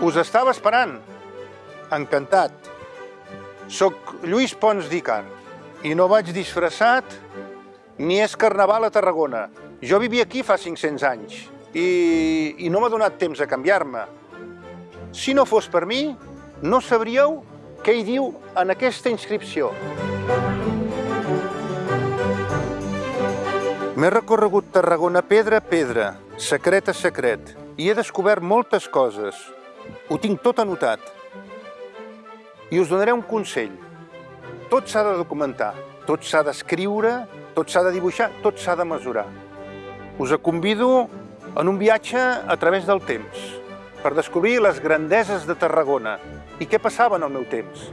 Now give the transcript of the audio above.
Us estava esperant. Encantat. Soc Lluís Pons d'Icar i no vaig disfressat ni és carnaval a Tarragona. Jo vivia aquí fa 500 anys i, i no m'ha donat temps a canviar-me. Si no fos per mi, no sabríeu què hi diu en aquesta inscripció. M'he recorregut Tarragona pedra a pedra, secret a secret, i he descobert moltes coses. Ho tinc tot anotat. I us donaré un consell. Tot s'ha de documentar, tot s'ha d'escriure, tot s'ha de dibuixar, tot s'ha de mesurar. Us convido en un viatge a través del temps per descobrir les grandeses de Tarragona i què passava en el meu temps.